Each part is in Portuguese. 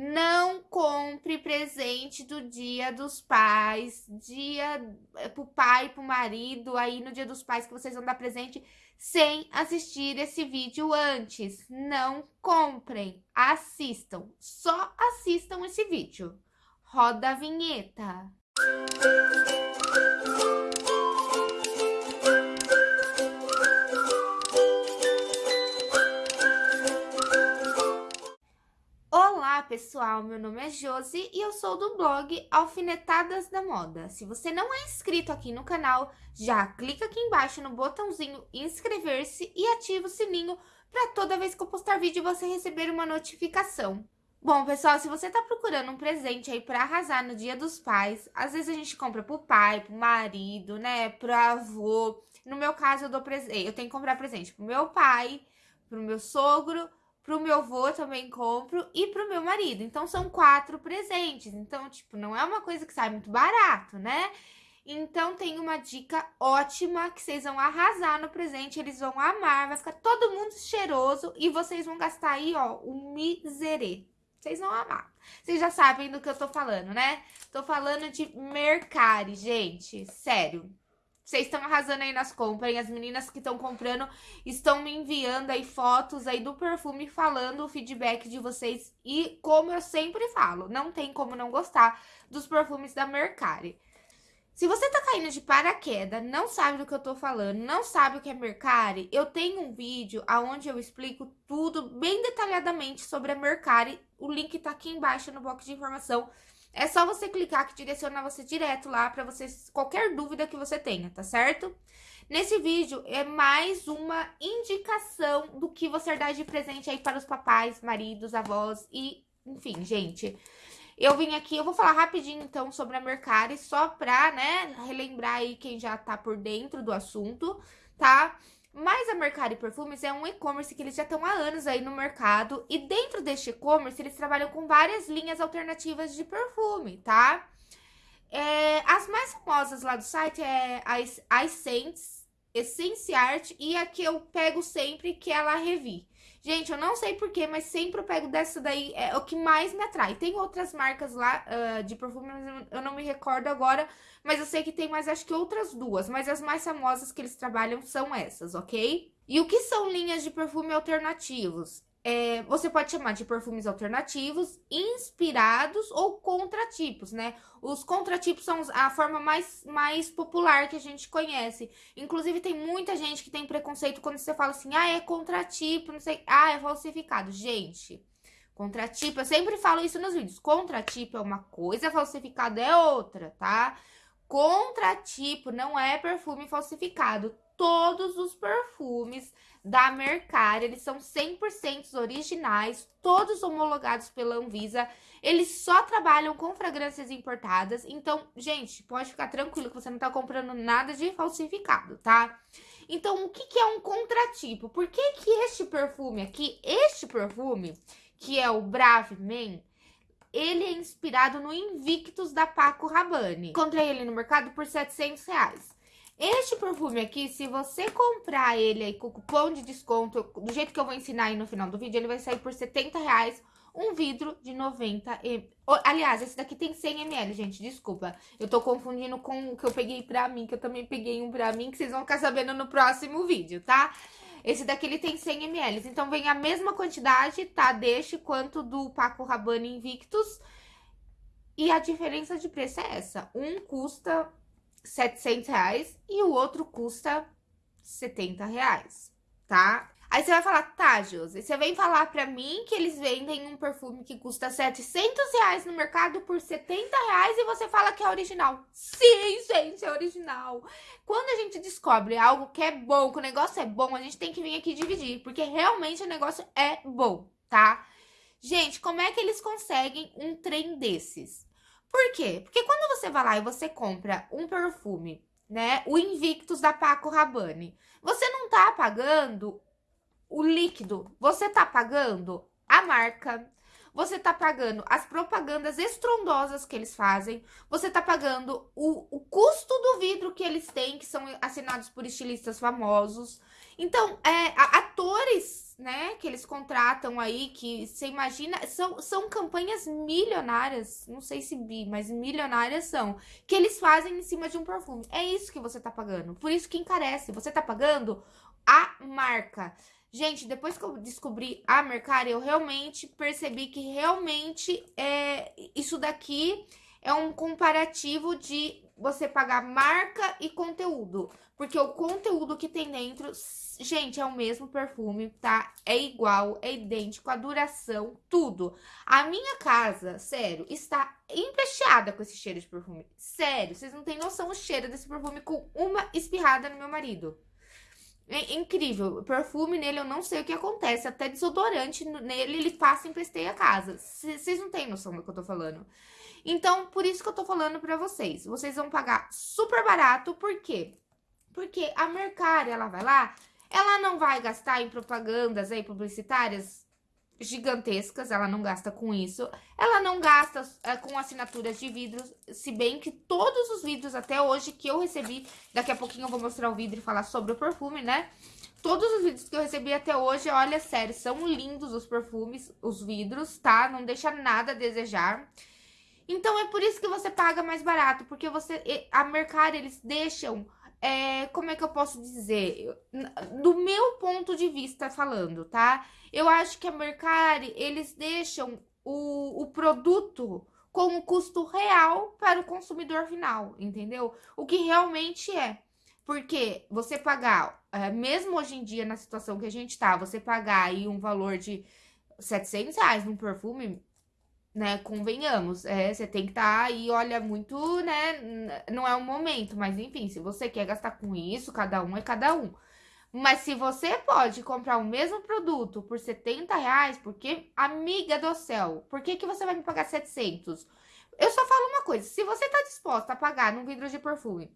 Não compre presente do dia dos pais, dia eh, pro pai, pro marido, aí no dia dos pais que vocês vão dar presente, sem assistir esse vídeo antes. Não comprem, assistam, só assistam esse vídeo. Roda a vinheta. Olá pessoal, meu nome é Josi e eu sou do blog Alfinetadas da Moda. Se você não é inscrito aqui no canal, já clica aqui embaixo no botãozinho inscrever-se e ativa o sininho para toda vez que eu postar vídeo você receber uma notificação. Bom, pessoal, se você tá procurando um presente aí para arrasar no dia dos pais, às vezes a gente compra pro pai, pro marido, né, pro avô. No meu caso, eu dou presente, eu tenho que comprar presente pro meu pai, pro meu sogro, pro meu avô também compro e pro meu marido. Então, são quatro presentes. Então, tipo, não é uma coisa que sai muito barato, né? Então, tem uma dica ótima que vocês vão arrasar no presente, eles vão amar, vai ficar todo mundo cheiroso e vocês vão gastar aí, ó, um miserê. Vocês vão amar. Vocês já sabem do que eu tô falando, né? Tô falando de Mercari, gente. Sério. Vocês estão arrasando aí nas compras, e as meninas que estão comprando estão me enviando aí fotos aí do perfume falando o feedback de vocês. E como eu sempre falo, não tem como não gostar dos perfumes da Mercari. Se você tá caindo de paraquedas, não sabe do que eu tô falando, não sabe o que é Mercari, eu tenho um vídeo onde eu explico tudo bem detalhadamente sobre a Mercari. O link tá aqui embaixo no box de informação. É só você clicar que direciona você direto lá para você qualquer dúvida que você tenha, tá certo? Nesse vídeo é mais uma indicação do que você dar de presente aí para os papais, maridos, avós e, enfim, gente. Eu vim aqui, eu vou falar rapidinho então sobre a Mercari, só pra, né, relembrar aí quem já tá por dentro do assunto, tá? Mas a Mercari Perfumes é um e-commerce que eles já estão há anos aí no mercado. E dentro deste e-commerce, eles trabalham com várias linhas alternativas de perfume, tá? É, as mais famosas lá do site é a Essence, Essence Art e a que eu pego sempre, que é a La Revi. Gente, eu não sei porquê, mas sempre eu pego dessa daí, é o que mais me atrai. Tem outras marcas lá uh, de perfume, eu não me recordo agora, mas eu sei que tem mais, acho que outras duas. Mas as mais famosas que eles trabalham são essas, ok? E o que são linhas de perfume alternativos? É, você pode chamar de perfumes alternativos, inspirados ou contratipos, né? Os contratipos são a forma mais, mais popular que a gente conhece. Inclusive, tem muita gente que tem preconceito quando você fala assim, ah, é contratipo, não sei, ah, é falsificado. Gente, contratipo, eu sempre falo isso nos vídeos, contratipo é uma coisa, falsificado é outra, tá? Contratipo não é perfume falsificado. Todos os perfumes da Mercari, eles são 100% originais, todos homologados pela Anvisa. Eles só trabalham com fragrâncias importadas. Então, gente, pode ficar tranquilo que você não tá comprando nada de falsificado, tá? Então, o que, que é um contratipo? Por que que este perfume aqui, este perfume, que é o Brave Men, ele é inspirado no Invictus da Paco Rabanne. Encontrei ele no mercado por 700 reais. Este perfume aqui, se você comprar ele aí com cupom de desconto, do jeito que eu vou ensinar aí no final do vídeo, ele vai sair por 70 reais um vidro de 90 ml. Aliás, esse daqui tem 100 ml, gente, desculpa. Eu tô confundindo com o que eu peguei pra mim, que eu também peguei um pra mim, que vocês vão ficar sabendo no próximo vídeo, tá? Esse daqui, ele tem 100 ml, então vem a mesma quantidade, tá? Deste quanto do Paco Rabanne Invictus. E a diferença de preço é essa. Um custa 700 reais e o outro custa 70 reais, tá? Aí você vai falar, tá, Josi, você vem falar pra mim que eles vendem um perfume que custa 700 reais no mercado por 70 reais e você fala que é original. Sim, gente, é original. Quando a gente descobre algo que é bom, que o negócio é bom, a gente tem que vir aqui dividir, porque realmente o negócio é bom, tá? Gente, como é que eles conseguem um trem desses? Por quê? Porque quando você vai lá e você compra um perfume, né, o Invictus da Paco Rabanne, você não tá pagando o líquido, você tá pagando a marca, você tá pagando as propagandas estrondosas que eles fazem, você tá pagando o, o custo do vidro que eles têm, que são assinados por estilistas famosos. Então, é, atores né, que eles contratam aí, que você imagina, são, são campanhas milionárias, não sei se bi, mas milionárias são, que eles fazem em cima de um perfume. É isso que você tá pagando. Por isso que encarece. Você tá pagando a marca. Gente, depois que eu descobri a Mercari, eu realmente percebi que realmente é, isso daqui é um comparativo de você pagar marca e conteúdo. Porque o conteúdo que tem dentro, gente, é o mesmo perfume, tá? É igual, é idêntico, a duração, tudo. A minha casa, sério, está empesteada com esse cheiro de perfume. Sério, vocês não têm noção o cheiro desse perfume com uma espirrada no meu marido. É incrível. Perfume nele, eu não sei o que acontece. Até desodorante nele, ele e empesteia a casa. Vocês não têm noção do que eu tô falando. Então, por isso que eu tô falando pra vocês. Vocês vão pagar super barato, por quê? Porque a Mercari, ela vai lá, ela não vai gastar em propagandas aí publicitárias gigantescas, ela não gasta com isso. Ela não gasta é, com assinaturas de vidros, se bem que todos os vidros até hoje que eu recebi, daqui a pouquinho eu vou mostrar o vidro e falar sobre o perfume, né? Todos os vidros que eu recebi até hoje, olha, sério, são lindos os perfumes, os vidros, tá? Não deixa nada a desejar. Então, é por isso que você paga mais barato, porque você, a Mercari, eles deixam, é, como é que eu posso dizer? Do meu ponto de vista falando, tá? Eu acho que a Mercari, eles deixam o, o produto com um custo real para o consumidor final, entendeu? O que realmente é. Porque você pagar, é, mesmo hoje em dia, na situação que a gente tá, você pagar aí um valor de 700 reais num perfume, né? Convenhamos, é, você tem que estar tá aí, olha, muito, né? Não é o momento, mas enfim, se você quer gastar com isso, cada um é cada um. Mas se você pode comprar o mesmo produto por 70 reais, porque, amiga do céu, por que, que você vai me pagar 700? Eu só falo uma coisa, se você tá disposta a pagar num vidro de perfume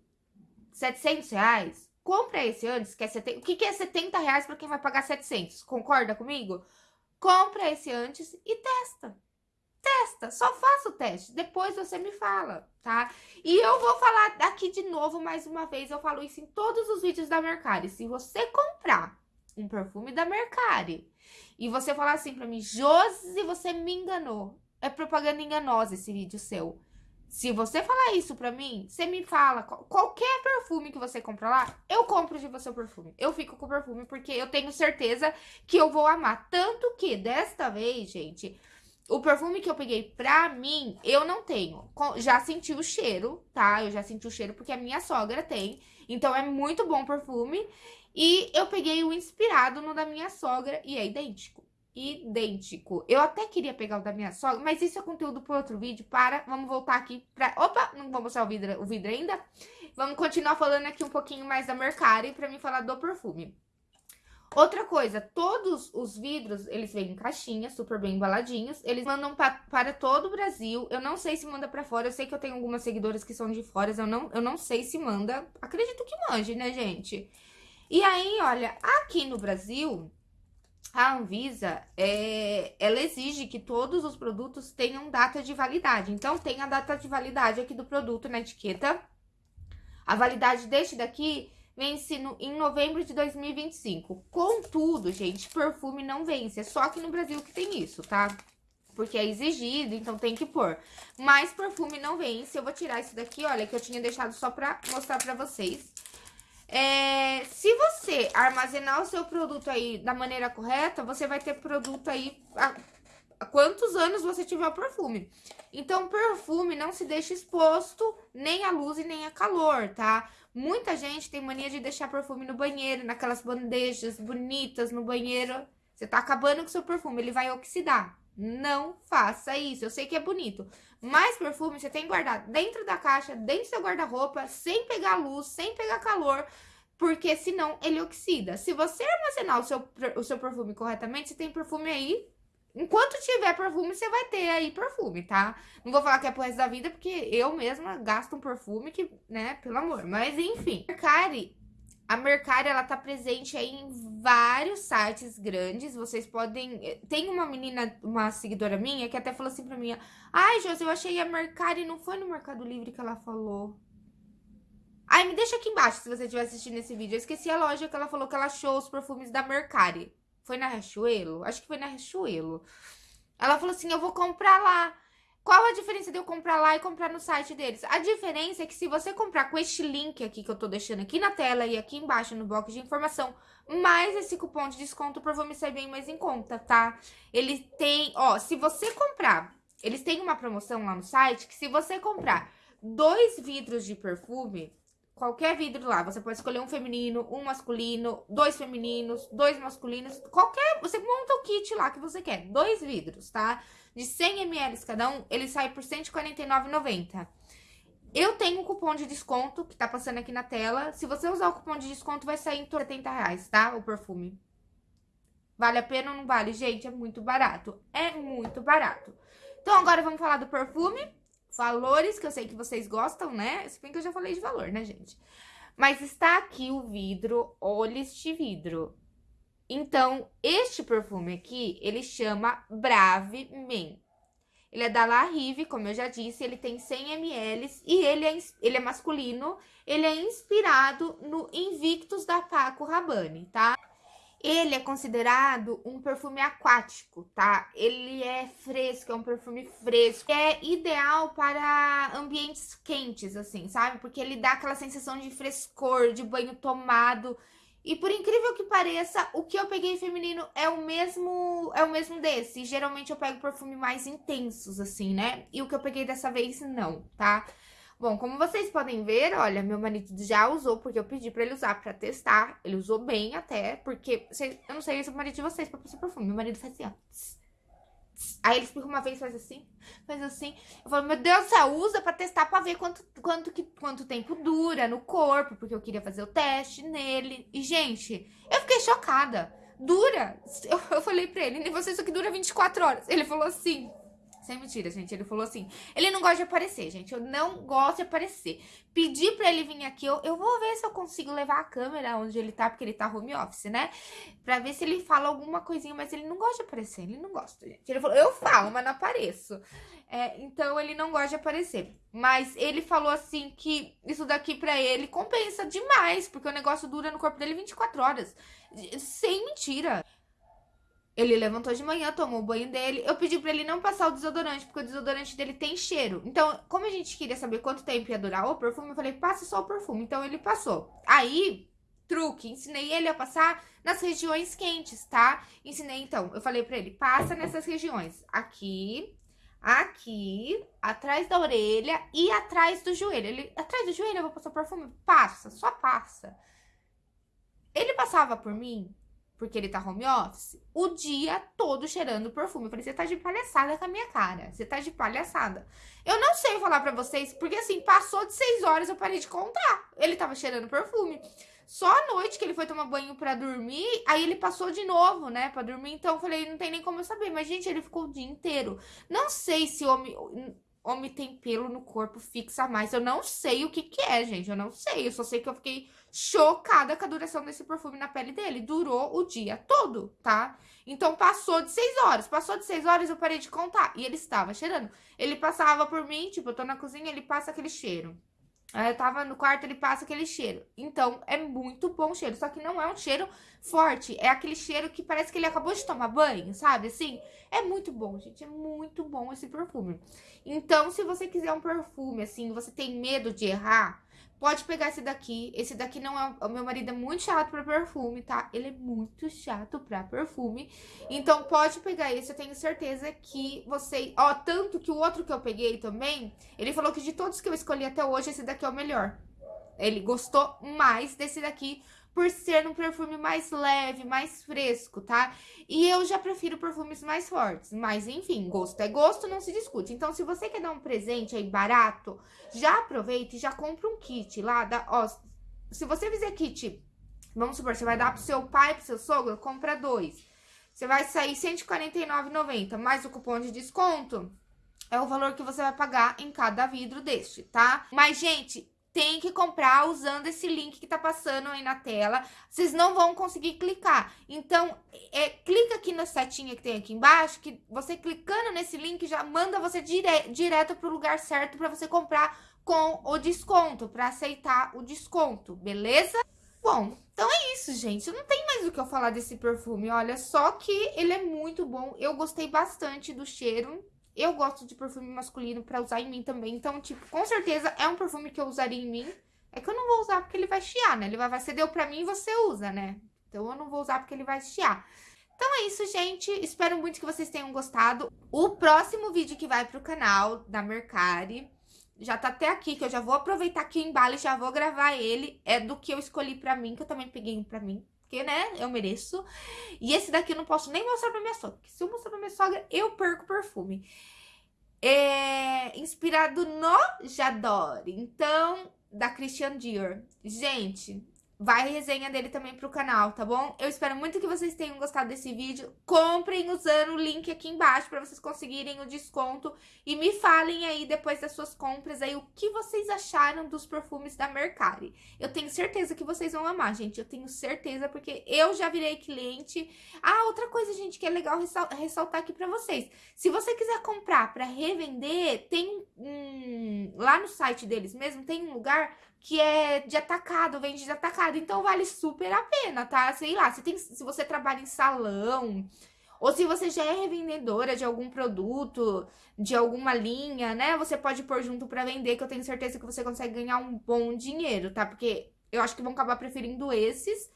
700 reais, compra esse antes, que é 70, o que, que é 70 reais pra quem vai pagar 700? Concorda comigo? Compra esse antes e testa. Testa, só faça o teste, depois você me fala, tá? E eu vou falar aqui de novo mais uma vez, eu falo isso em todos os vídeos da Mercari. Se você comprar um perfume da Mercari e você falar assim pra mim, Josi, você me enganou, é propaganda enganosa esse vídeo seu. Se você falar isso pra mim, você me fala, qualquer perfume que você compra lá, eu compro de você o perfume. Eu fico com o perfume porque eu tenho certeza que eu vou amar. Tanto que, desta vez, gente, o perfume que eu peguei pra mim, eu não tenho. Já senti o cheiro, tá? Eu já senti o cheiro porque a minha sogra tem. Então, é muito bom o perfume. E eu peguei o inspirado no da minha sogra e é idêntico. Idêntico. Eu até queria pegar o da minha sogra, mas isso é conteúdo para outro vídeo. Para, vamos voltar aqui pra... Opa, não vou mostrar o vidro, o vidro ainda. Vamos continuar falando aqui um pouquinho mais da Mercari pra mim falar do perfume. Outra coisa, todos os vidros, eles vêm em caixinha, super bem embaladinhos. Eles mandam pa para todo o Brasil. Eu não sei se manda para fora. Eu sei que eu tenho algumas seguidoras que são de fora. Eu não, eu não sei se manda. Acredito que mande, né, gente? E aí, olha, aqui no Brasil, a Anvisa, é, ela exige que todos os produtos tenham data de validade. Então, tem a data de validade aqui do produto na etiqueta. A validade deste daqui vence no, em novembro de 2025. Contudo, gente, perfume não vence. É só aqui no Brasil que tem isso, tá? Porque é exigido, então tem que pôr. Mas perfume não vence. Eu vou tirar isso daqui, olha, que eu tinha deixado só pra mostrar pra vocês. É, se você armazenar o seu produto aí da maneira correta, você vai ter produto aí quantos anos você tiver o perfume. Então, perfume não se deixa exposto nem à luz e nem a calor, tá? Muita gente tem mania de deixar perfume no banheiro, naquelas bandejas bonitas no banheiro. Você tá acabando com seu perfume, ele vai oxidar. Não faça isso. Eu sei que é bonito, mas perfume você tem que guardar dentro da caixa, dentro do seu guarda-roupa, sem pegar luz, sem pegar calor, porque senão ele oxida. Se você armazenar o seu, o seu perfume corretamente, você tem perfume aí Enquanto tiver perfume, você vai ter aí perfume, tá? Não vou falar que é pro resto da vida, porque eu mesma gasto um perfume que, né, pelo amor. Mas, enfim. Mercari, a Mercari, ela tá presente aí em vários sites grandes. Vocês podem... Tem uma menina, uma seguidora minha, que até falou assim pra mim, Ai, Josi, eu achei a Mercari, não foi no Mercado Livre que ela falou. Ai, me deixa aqui embaixo se você estiver assistindo esse vídeo. Eu esqueci a loja que ela falou que ela achou os perfumes da Mercari. Foi na Riachuelo? Acho que foi na Riachuelo. Ela falou assim: eu vou comprar lá. Qual a diferença de eu comprar lá e comprar no site deles? A diferença é que se você comprar com este link aqui que eu tô deixando aqui na tela e aqui embaixo no box de informação, mais esse cupom de desconto, o perfume sai bem mais em conta, tá? Ele tem, ó, se você comprar, eles têm uma promoção lá no site que se você comprar dois vidros de perfume, qualquer vidro lá, você pode escolher um feminino, um masculino, dois femininos, dois masculinos, qualquer, você monta o kit lá que você quer, dois vidros, tá? de 100 ml cada um, ele sai por R$ 149,90. Eu tenho um cupom de desconto que tá passando aqui na tela. Se você usar o cupom de desconto, vai sair em torno de 70 reais, tá? O perfume. Vale a pena ou não vale? Gente, é muito barato. É muito barato. Então, agora vamos falar do perfume. Valores, que eu sei que vocês gostam, né? Se bem que eu já falei de valor, né, gente? Mas está aqui o vidro, olhos de vidro. Então, este perfume aqui, ele chama Brave Men. Ele é da La Rive, como eu já disse, ele tem 100 ml e ele é, ele é masculino. Ele é inspirado no Invictus da Paco Rabanne, tá? Ele é considerado um perfume aquático, tá? Ele é fresco, é um perfume fresco. É ideal para ambientes quentes, assim, sabe? Porque ele dá aquela sensação de frescor, de banho tomado. E por incrível que pareça, o que eu peguei feminino é o mesmo é o mesmo desse. Geralmente eu pego perfume mais intensos, assim, né? E o que eu peguei dessa vez, não, tá? Bom, como vocês podem ver, olha, meu marido já usou, porque eu pedi pra ele usar pra testar. Ele usou bem até, porque... Eu não sei se é o marido de vocês pra passar perfume. Meu marido faz assim, ó. Aí ele explica uma vez, faz assim, faz assim. Eu falo, meu Deus, você usa pra testar pra ver quanto, quanto, que, quanto tempo dura no corpo, porque eu queria fazer o teste nele. E, gente, eu fiquei chocada. Dura. Eu, eu falei pra ele, você isso aqui dura 24 horas. Ele falou assim, sem mentira, gente. Ele falou assim: ele não gosta de aparecer, gente. Eu não gosto de aparecer. Pedi pra ele vir aqui. Eu, eu vou ver se eu consigo levar a câmera onde ele tá, porque ele tá home office, né? Pra ver se ele fala alguma coisinha, mas ele não gosta de aparecer. Ele não gosta, gente. Ele falou: eu falo, mas não apareço. É, então ele não gosta de aparecer. Mas ele falou assim que isso daqui pra ele compensa demais, porque o negócio dura no corpo dele 24 horas. Sem mentira. Ele levantou de manhã, tomou o banho dele. Eu pedi pra ele não passar o desodorante, porque o desodorante dele tem cheiro. Então, como a gente queria saber quanto tempo ia durar o perfume, eu falei, passa só o perfume. Então, ele passou. Aí, truque, ensinei ele a passar nas regiões quentes, tá? Ensinei, então, eu falei pra ele, passa nessas regiões. Aqui, aqui, atrás da orelha e atrás do joelho. Ele, atrás do joelho eu vou passar o perfume? Passa, só passa. Ele passava por mim porque ele tá home office, o dia todo cheirando perfume. Eu falei, você tá de palhaçada com a minha cara. Você tá de palhaçada. Eu não sei falar pra vocês, porque assim, passou de seis horas, eu parei de contar. Ele tava cheirando perfume. Só à noite que ele foi tomar banho pra dormir, aí ele passou de novo, né, pra dormir. Então eu falei, não tem nem como eu saber. Mas, gente, ele ficou o dia inteiro. Não sei se homem homem tem pelo no corpo fixa mais. Eu não sei o que que é, gente. Eu não sei. Eu só sei que eu fiquei chocada com a duração desse perfume na pele dele. Durou o dia todo, tá? Então, passou de seis horas. Passou de seis horas, eu parei de contar. E ele estava cheirando. Ele passava por mim, tipo, eu tô na cozinha, ele passa aquele cheiro. Eu tava no quarto, ele passa aquele cheiro. Então, é muito bom cheiro. Só que não é um cheiro forte. É aquele cheiro que parece que ele acabou de tomar banho, sabe? Assim, é muito bom, gente. É muito bom esse perfume. Então, se você quiser um perfume, assim, você tem medo de errar, Pode pegar esse daqui. Esse daqui não é... O meu marido é muito chato pra perfume, tá? Ele é muito chato pra perfume. Então, pode pegar esse. Eu tenho certeza que você... Ó, tanto que o outro que eu peguei também, ele falou que de todos que eu escolhi até hoje, esse daqui é o melhor. Ele gostou mais desse daqui por ser um perfume mais leve, mais fresco, tá? E eu já prefiro perfumes mais fortes, mas enfim, gosto é gosto, não se discute. Então, se você quer dar um presente aí barato, já aproveita e já compra um kit lá, da, ó, se você fizer kit, vamos supor, você vai dar pro seu pai, pro seu sogro, compra dois. Você vai sair R$ 149,90, mais o cupom de desconto, é o valor que você vai pagar em cada vidro deste, tá? Mas, gente, tem que comprar usando esse link que tá passando aí na tela. Vocês não vão conseguir clicar. Então, é, clica aqui na setinha que tem aqui embaixo, que você clicando nesse link já manda você dire direto pro lugar certo para você comprar com o desconto, para aceitar o desconto, beleza? Bom, então é isso, gente. Não tem mais o que eu falar desse perfume, olha. Só que ele é muito bom. Eu gostei bastante do cheiro. Eu gosto de perfume masculino pra usar em mim também. Então, tipo, com certeza é um perfume que eu usaria em mim. É que eu não vou usar porque ele vai chiar, né? Ele vai, você deu pra mim e você usa, né? Então eu não vou usar porque ele vai chiar. Então é isso, gente. Espero muito que vocês tenham gostado. O próximo vídeo que vai pro canal da Mercari, já tá até aqui, que eu já vou aproveitar que o embalo e já vou gravar ele. É do que eu escolhi pra mim, que eu também peguei um pra mim. Porque, né, eu mereço. E esse daqui eu não posso nem mostrar pra minha sogra. Porque se eu mostrar pra minha sogra, eu perco o perfume. É inspirado no Jadore. Então, da Christian Dior. Gente, vai resenha dele também pro canal, tá bom? Eu espero muito que vocês tenham gostado desse vídeo. Comprem usando o link aqui embaixo pra vocês conseguirem o desconto. E me falem aí, depois das suas compras, aí o que vocês acharam dos perfumes da Mercari. Eu tenho certeza que vocês vão amar, gente. Eu tenho certeza, porque eu já virei cliente. Ah, outra coisa, gente, que é legal ressaltar aqui pra vocês. Se você quiser comprar pra revender, tem um... Lá no site deles mesmo, tem um lugar que é de atacado, vende de atacado. Então vale super a pena, tá? Sei lá, se, tem, se você trabalha em salão, ou se você já é revendedora de algum produto, de alguma linha, né? Você pode pôr junto pra vender, que eu tenho certeza que você consegue ganhar um bom dinheiro, tá? Porque eu acho que vão acabar preferindo esses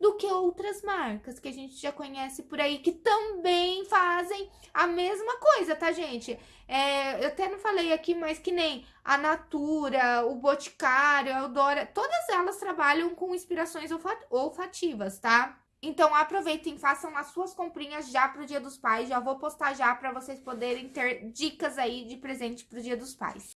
do que outras marcas que a gente já conhece por aí, que também fazem a mesma coisa, tá, gente? É, eu até não falei aqui, mas que nem a Natura, o Boticário, a Eudora, todas elas trabalham com inspirações olfativas, tá? Então, aproveitem, façam as suas comprinhas já pro Dia dos Pais. Já vou postar já para vocês poderem ter dicas aí de presente pro Dia dos Pais.